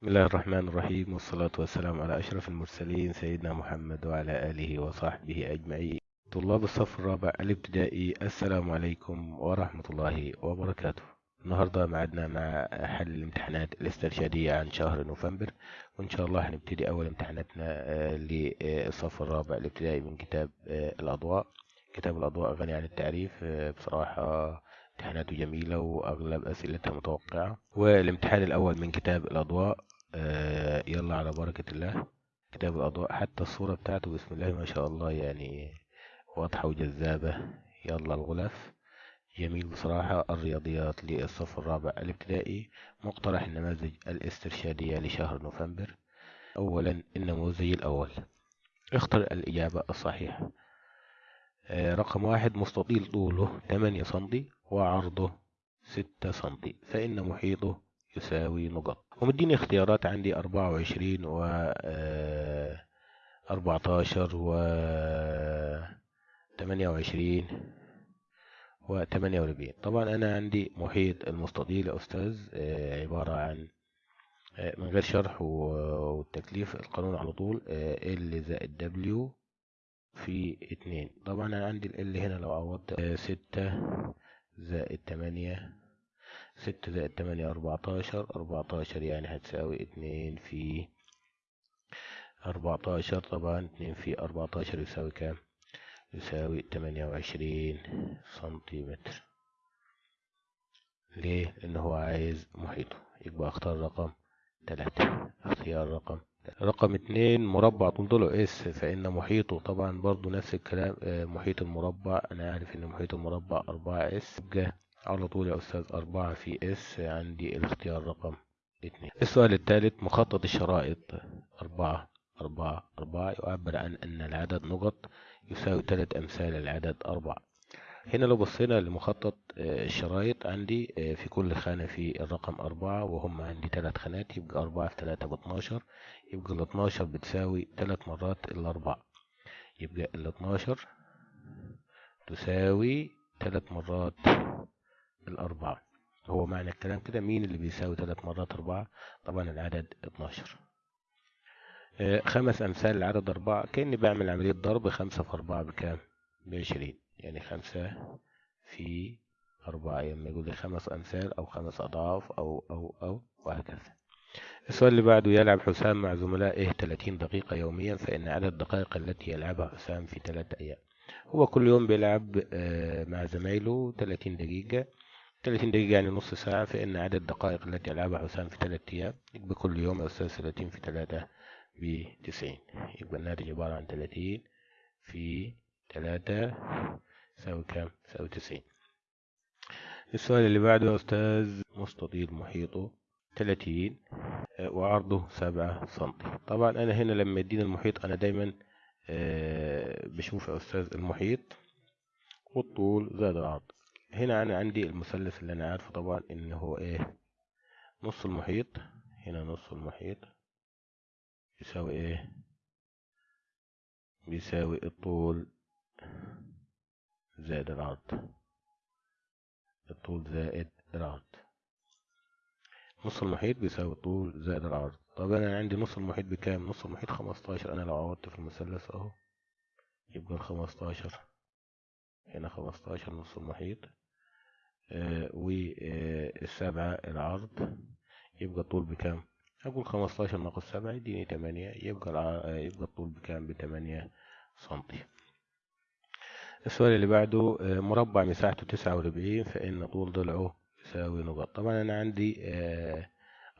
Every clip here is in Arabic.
بسم الله الرحمن الرحيم والصلاة والسلام على أشرف المرسلين سيدنا محمد وعلى آله وصحبه أجمعين. طلاب الصف الرابع الابتدائي السلام عليكم ورحمة الله وبركاته. النهاردة معدنا مع حل الامتحانات الاسترشادية عن شهر نوفمبر وإن شاء الله هنبتدي أول امتحاناتنا آه، للصف الرابع الابتدائي من كتاب آه، الأضواء. كتاب الأضواء غني عن التعريف آه، بصراحة امتحاناته جميلة وأغلب أسئلتها متوقعة. والامتحان الأول من كتاب الأضواء آه، يلا على بركة الله. كتاب الأضواء حتى الصورة بتاعته بسم الله ما شاء الله يعني واضحة وجذابة. يلا الغلاف. جميل بصراحة. الرياضيات للصف الرابع الابتدائي. مقترح النماذج الاسترشادية لشهر نوفمبر. أولا النموذج الأول. اختر الإجابة الصحيحة. آه، رقم واحد مستطيل طوله 8 سنتي وعرضه 6 سنتي. فإن محيطه يساوي نقط. ومديني اختيارات عندي 24 و آه، 14 و 28 و 48 طبعا أنا عندي محيط المستطيل يا أستاذ آه، عبارة عن آه، من غير شرح والتكليف القانون على طول L زائد W في اتنين. طبعا أنا عندي ال هنا لو عوضت ستة زائد تمانية ستة زائد تمانية أربعتاشر. أربعتاشر يعني هتساوي اتنين في أربعتاشر. طبعا اتنين في أربعتاشر يساوي كام؟ يساوي تمانية وعشرين سنتيمتر. ليه؟ لأن هو عايز محيطه. يبقى أختار رقم تلاتة. اختيار رقم رقم اتنين مربع طول S فإن محيطه طبعا برضو نفس الكلام. آه، محيط المربع. أنا عارف إن محيط المربع أربعة S. على طول يا أستاذ أربعة في إس عندي الاختيار رقم اتنين السؤال الثالث مخطط الشرائط أربعة أربعة أربعة يعبر عن أن العدد نقط يساوي ثلاث أمثال العدد أربعة. هنا لو بصينا لمخطط آه، الشرايط عندي آه، في كل خانة في الرقم أربعة وهم عندي ثلاث خانات يبقى أربعة في ثلاثة باتناشر يبقى الاتناشر بتساوي ثلاث مرات الأربعة يبقى الاتناشر تساوي ثلاث مرات الأربعة. هو معنى الكلام كده مين اللي بيساوي ثلاث مرات أربعة؟ طبعا العدد اتناشر. آه، خمس أمثال العدد أربعة. كأني بعمل عملية ضرب خمسة في أربعة بكام؟ بعشرين. يعني خمسة في أربعة. لما يقول لي خمس أمثال أو خمس أضعاف أو أو أو وهكذا. السؤال اللي بعده يلعب حسام مع زملائه 30 دقيقة يوميا فإن عدد الدقائق التي يلعبها حسام في ثلاثة أيام. هو كل يوم بيلعب آه، مع زمايله 30 دقيقة. 30 دقيقة يعني نص ساعة فإن عدد الدقائق التي يلعبها حسام في ثلاثة أيام يبقى كل يوم أستاذ 30 في ثلاثة ب 90 يبقى الناتج عبارة عن 30 في 3 يساوي كام؟ يساوي 90 السؤال اللي بعده أستاذ مستطيل محيطه 30 آه، وعرضه 7 سنتي. طبعا أنا هنا لما يديني المحيط أنا دايما آه، بشوف يا أستاذ المحيط والطول زائد العرض. هنا أنا عندي المثلث اللي أنا عارفه طبعا إن هو إيه؟ نص المحيط. هنا نص المحيط. يساوي إيه؟ بيساوي الطول زائد العرض. الطول زائد العرض. نص المحيط بيساوي الطول زائد العرض. طب أنا عندي نص المحيط بكام؟ نص المحيط خمستاشر. أنا لو عوضت في المثلث أهو يبقى الخمستاشر. هنا خمستاشر نص المحيط. آه والسبعة العرض. يبقى الطول بكام؟ أقول خمستاشر ناقص سبعة يديني تمانية. يبقى. آه، يبقى الطول بكام؟ بتمانية سنتي. السؤال اللي بعده آه، مربع مساحته تسعة وأربعين فإن طول ضلعه يساوي نقط طبعا أنا عندي آه،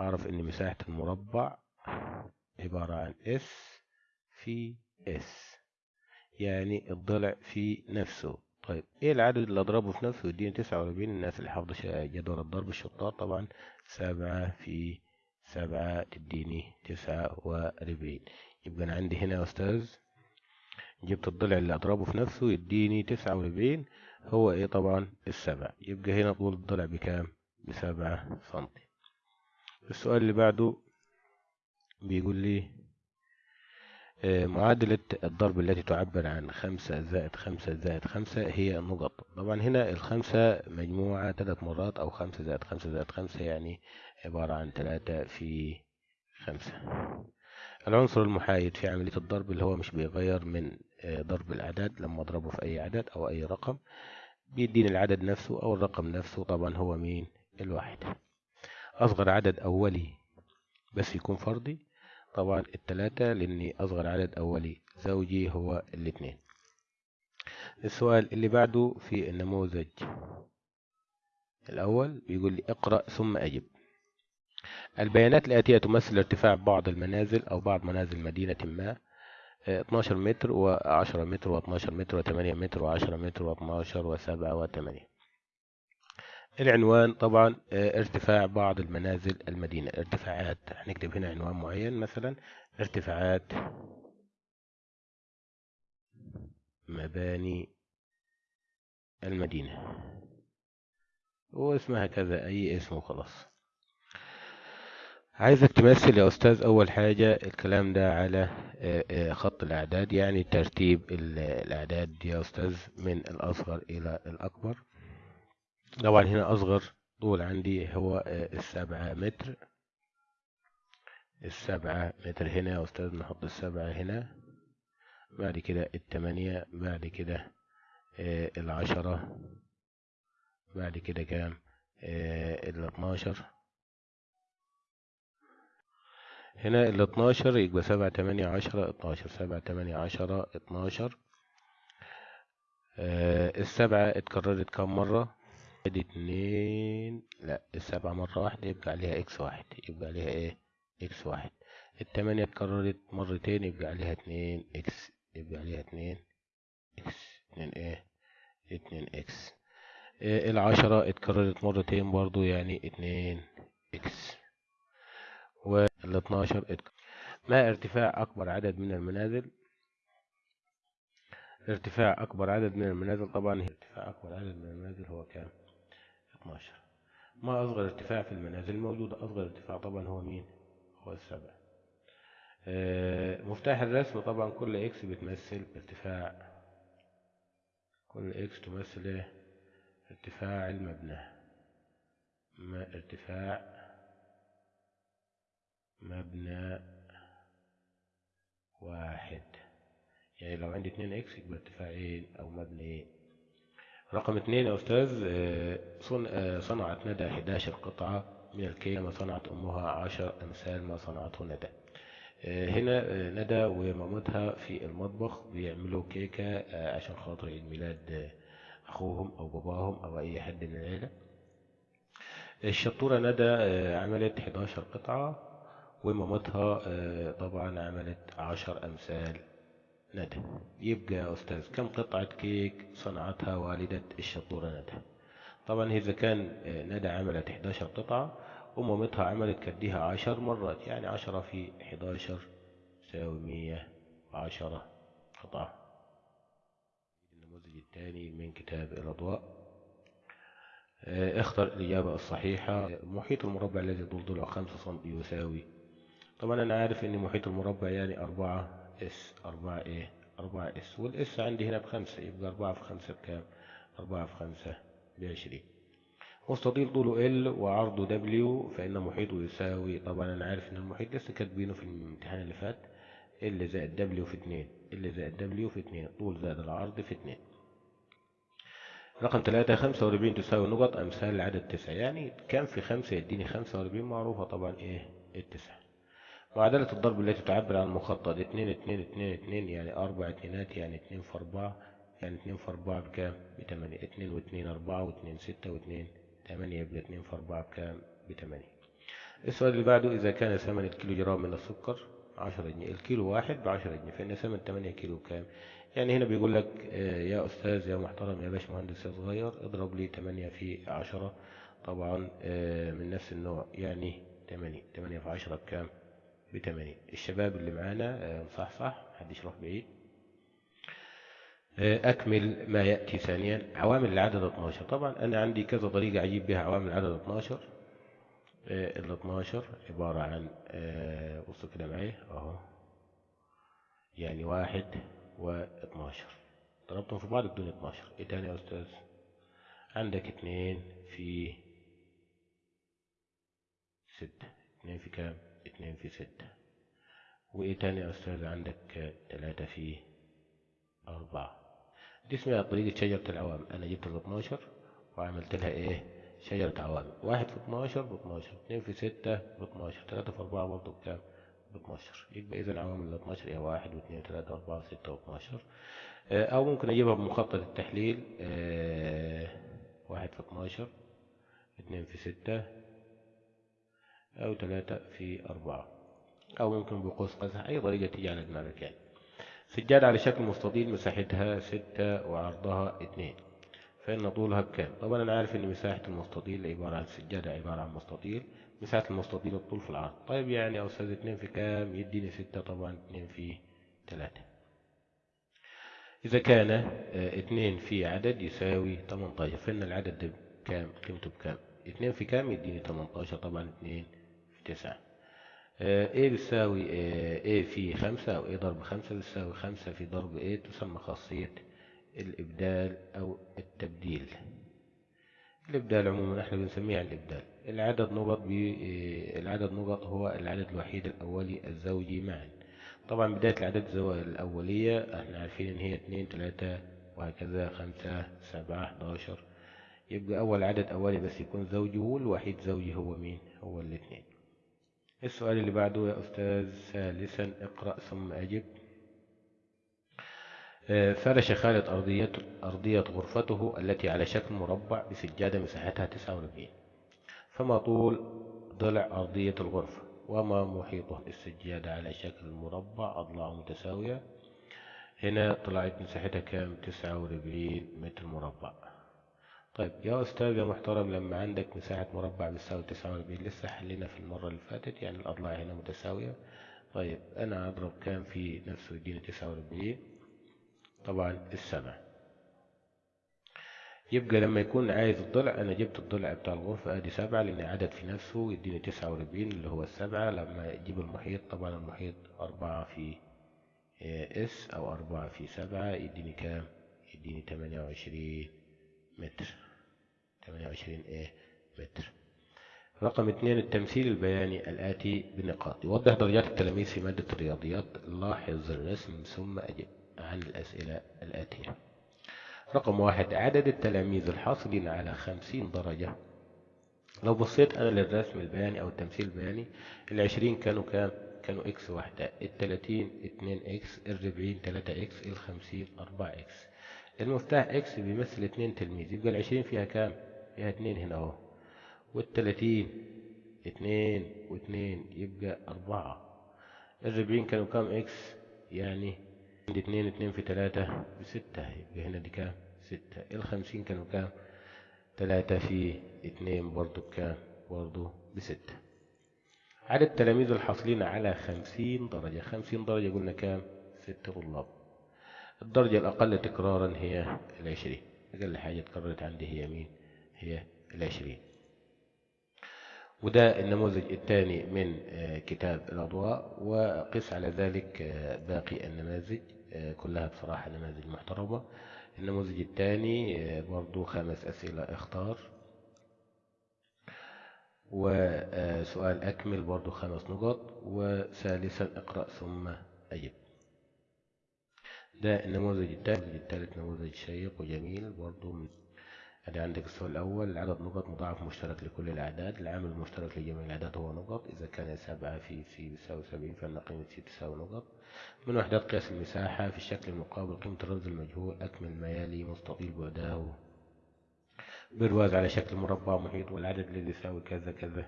أعرف إن مساحة المربع عبارة عن S في S يعني الضلع في نفسه. طيب. إيه العدد اللي أضربه في نفسه؟ يديني تسعة وأربعين. الناس اللي حافظة جدول الضرب الشطار طبعا. سبعة في سبعة تديني تسعة وأربعين. يبقى أنا عندي هنا يا أستاذ جبت الضلع اللي أضربه في نفسه يديني تسعة وأربعين. هو إيه طبعا؟ السبع يبقى هنا طول الضلع بكام؟ بسبعة سنتي. السؤال اللي بعده بيقول لي معادلة الضرب التي تعبر عن خمسة زائد خمسة زائد خمسة هي نقط. طبعا هنا الخمسة مجموعة ثلاث مرات أو خمسة زائد خمسة زائد خمسة يعني عبارة عن ثلاثة في خمسة. العنصر المحايد في عملية الضرب اللي هو مش بيغير من آه، ضرب الأعداد لما أضربه في أي عدد أو أي رقم بيديني العدد نفسه أو الرقم نفسه طبعا هو مين؟ الواحد. أصغر عدد أولي بس يكون فردي طبعا التلاتة لأني أصغر عدد أولي زوجي هو الاتنين السؤال اللي بعده في النموذج الأول بيقول لي اقرأ ثم أجب. البيانات الآتية تمثل ارتفاع بعض المنازل أو بعض منازل مدينة ما آه، 12 متر و10 متر و12 متر و8 متر و10 متر و12 و7 و8 العنوان طبعا آه، ارتفاع بعض المنازل المدينة. ارتفاعات هنكتب هنا عنوان معين مثلا ارتفاعات مباني المدينة. واسمها كذا أي اسم وخلاص. عايزك تمثل يا أستاذ أول حاجة الكلام ده على آه، آه، خط الأعداد يعني ترتيب ال- الأعداد يا أستاذ من الأصغر إلى الأكبر. طبعا هنا أصغر طول عندي هو آه، السبعة متر. السبعة متر هنا يا أستاذ نحط السبعة هنا. بعد كده التمانية بعد كده آه، العشرة. بعد كده كام؟ آه، الاتناشر. هنا ال 12 يبقى سبعة تمانية عشرة اتناشر. سبعة تمانية عشرة اتناشر. السبعة اتكررت كم مرة؟ ادي اتنين لا السبعة مرة واحدة يبقى عليها إكس واحد يبقى عليها إيه؟ إكس واحد. التمانية اتكررت مرتين يبقى عليها اتنين X يبقى عليها اتنين إكس اتنين إيه؟ اتنين إكس آه العشرة اتكررت مرتين برضو يعني اتنين X وال 12 اتك- ما ارتفاع أكبر عدد من المنازل؟ ارتفاع أكبر عدد من المنازل طبعا ارتفاع أكبر عدد من المنازل هو كام؟ 12 ما أصغر ارتفاع في المنازل؟ موجودة أصغر ارتفاع طبعا هو مين؟ هو السبع. آه، مفتاح الرسم طبعا كل X بتمثل ارتفاع. كل X تمثل إيه؟ ارتفاع المبنى. ما ارتفاع مبنى واحد. يعني لو عندي اتنين X يبقى ارتفاعين أو مبنيين. رقم اتنين يا أستاذ آه، آه، صنعت ندى 11 قطعة من الكيك كما صنعت أمها عشر أمثال ما صنعته ندى. آه، هنا ندى ومامتها في المطبخ بيعملوا كيكة عشان خاطر عيد ميلاد أخوهم أو باباهم أو أي حد من العيلة. الشطورة ندى عملت 11 قطعة ومامتها طبعا عملت 10 أمثال ندى. يبقى يا أستاذ كم قطعة كيك صنعتها والدة الشطورة ندى؟ طبعا إذا كان آه، ندى عملت 11 قطعة ومامتها عملت قدها 10 مرات يعني 10 في 11 تساوي 110 قطعة. النموذج الثاني من كتاب الأضواء. آه، اختر الإجابة الصحيحة. محيط المربع الذي طول ضلعه 5 سم يساوي. طبعا أنا عارف إن محيط المربع يعني 4 S 4 إيه 4 S. وال S عندي هنا بخمسة يبقى 4 في 5 بكام؟ 4 في 5 بعشرين. مستطيل طوله L وعرضه W فإن محيطه يساوي طبعا أنا عارف إن المحيط لسه كاتبينه في الامتحان اللي فات ال زائد دبليو في 2 ال زائد دبليو في 2 طول زائد العرض في 2 رقم ثلاثة خمسة وأربعين تساوي نقط أمثال العدد تسعة. يعني كم في خمسة؟ يديني خمسة وأربعين معروفة طبعا إيه؟ التسعة. معادلة الضرب التي تعبر عن مخطط اتنين اتنين اتنين اتنين يعني أربع اتنينات يعني اتنين في أربعة يعني اتنين في أربعة بكام؟ بتمانية اتنين واتنين أربعة واتنين ستة واتنين تمانية يبقى اتنين في أربعة بكام؟ بتمانية السؤال اللي بعده إذا كان ثمن الكيلو جرام من السكر عشرة جنيه الكيلو واحد بعشرة جنيه فإن ثمن تمانية كيلو كام؟ يعني هنا بيقول لك آه، يا أستاذ يا محترم يا باش مهندس يا صغير اضرب لي تمانية في عشرة طبعا آه، من نفس النوع يعني تمانية تمانية في عشرة بكام؟ بتمانين. الشباب اللي معانا آه، صح صح محدش يروح بعيد. آه، أكمل ما يأتي ثانيا. عوامل العدد 12 طبعا أنا عندي كذا طريقة أجيب بها عوامل العدد 12 آه، ال 12 عبارة عن آه، بصوا كده معايا أهو. يعني واحد و 12 ضربتهم في بعض بدون 12 إيه تاني يا أستاذ؟ عندك اتنين في ستة. اتنين في كام؟ اتنين في ستة. وإيه تاني يا أستاذ؟ عندك تلاتة في أربعة. دي اسمها طريقة شجرة العوامل أنا جبت ال 12 وعملت لها إيه؟ شجرة عوامل واحد في 12 ب 12 اتنين في ستة ب 12 تلاتة في أربعة برضه بكام؟ ب 12 يبقى اذا عوامل ال 12 هي واحد واثنين وثلاثة وأربعة وستة و 12 أو ممكن أجيبها بمخطط التحليل. آه واحد في 12 اتنين في ستة أو تلاتة في أربعة. أو ممكن بقوس قزح. أي طريقة تيجي على دماغك يعني. سجادة على شكل مستطيل مساحتها ستة وعرضها اتنين فإن طولها بكام؟ طبعا أنا عارف إن مساحة المستطيل عبارة عن سجادة عبارة عن مستطيل. مساحة المستطيل الطول في العرض. طيب يعني يا أستاذ اتنين في كام؟ يديني ستة طبعا اتنين في تلاتة إذا كان آه اتنين في عدد يساوي 18 فإن العدد ده كام قيمته بكام؟ اتنين في كام؟ يديني 18 طبعا اتنين في تسعة. آه إيه بتساوي آه إيه في خمسة أو إيه ضرب خمسة بتساوي خمسة في ضرب إيه تسمى خاصية الإبدال أو التبديل. الإبدال عموما إحنا بنسميها الإبدال. العدد نقط العدد نقط هو العدد الوحيد الأولي الزوجي معا. طبعا بداية العدد الأولية إحنا عارفين إن هي اتنين تلاتة وهكذا خمسة سبعة حداشر يبقى أول عدد أولي بس يكون زوجي والوحيد زوجي هو مين؟ هو الاثنين السؤال اللي بعده يا أستاذ ثالثا اقرأ ثم أجب. فرش خالد أرضية, أرضية غرفته التي على شكل مربع بسجادة مساحتها 49 فما طول ضلع أرضية الغرفة؟ وما محيطه السجادة على شكل مربع؟ أضلاع متساوية. هنا طلعت مساحتها كام؟ 49 متر مربع. طيب يا أستاذ يا محترم لما عندك مساحة مربع بتساوي 49 لسه حلينا في المرة اللي فاتت يعني الأضلاع هنا متساوية. طيب أنا أضرب كام في نفسه يديني 49 طبعا السبع يبقى لما يكون عايز الضلع أنا جبت الضلع بتاع الغرفة أدي سبعة لأن عدد في نفسه يديني 49 اللي هو السبعة. لما يجيب المحيط طبعا المحيط أربعة في إس أو أربعة في سبعة يديني كام؟ يديني 28 متر. 28 إيه متر. رقم اثنين التمثيل البياني الآتي بنقاط يوضح درجات التلاميذ في مادة الرياضيات. لاحظ الرسم ثم أجب عن الأسئلة الآتية. رقم واحد عدد التلاميذ الحاصلين على خمسين درجة. لو بصيت أنا للرسم البياني أو التمثيل البياني العشرين كانوا كام؟ كانوا إكس واحدة. التلاتين اتنين إكس الربعين تلاتة إكس الخمسين أربعة إكس المفتاح إكس بيمثل اتنين تلميذ يبقى العشرين فيها كام؟ فيها اتنين هنا أهو. والتلاتين اتنين واتنين يبقى أربعة. الربعين كانوا كام X يعني عندي اتنين اتنين في تلاتة بستة يبقى هنا دي كام؟ ستة. الخمسين كانوا كام؟ تلاتة في اتنين برضو بكام؟ برضو بستة. عدد التلاميذ الحاصلين على خمسين درجة. خمسين درجة قلنا كام؟ ست طلاب. الدرجة الأقل تكرارا هي العشرين. أقل حاجة تكررت عندي هي مين؟ هي العشرين. وده النموذج الثاني من كتاب الأضواء وقس على ذلك باقي النماذج كلها بصراحة نماذج محترمة. النموذج الثاني برضو خمس أسئلة اختار. وسؤال أكمل برضو خمس نقط وثالثا اقرأ ثم أجب. ده النموذج الثالث الثالث نموذج شيق وجميل برضو من ادي عندك السؤال الأول عدد نقط مضاعف مشترك لكل الأعداد العامل المشترك لجميع الأعداد هو نقط إذا كان سبعة في C بيساوي سبعين فإن قيمة C تساوي نقط. من وحدات قياس المساحة في الشكل المقابل قيمة الرمز المجهول أكمل ما يلي مستطيل بعده. برواز على شكل مربع محيط والعدد الذي يساوي كذا كذا.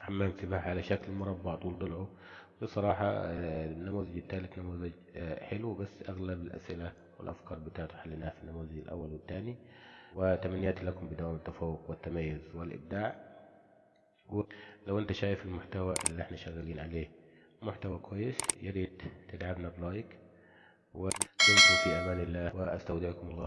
حمام سباحة على شكل مربع طول ضلعه. بصراحة النموذج الثالث نموذج حلو بس أغلب الأسئلة والأفكار بتاعته حليناها في النموذج الأول والثاني وتمنياتي لكم بدوام التفوق والتميز والإبداع. لو أنت شايف المحتوى اللي إحنا شغالين عليه محتوى كويس ياريت تدعمنا بلايك. ودمتم في أمان الله وأستودعكم الله.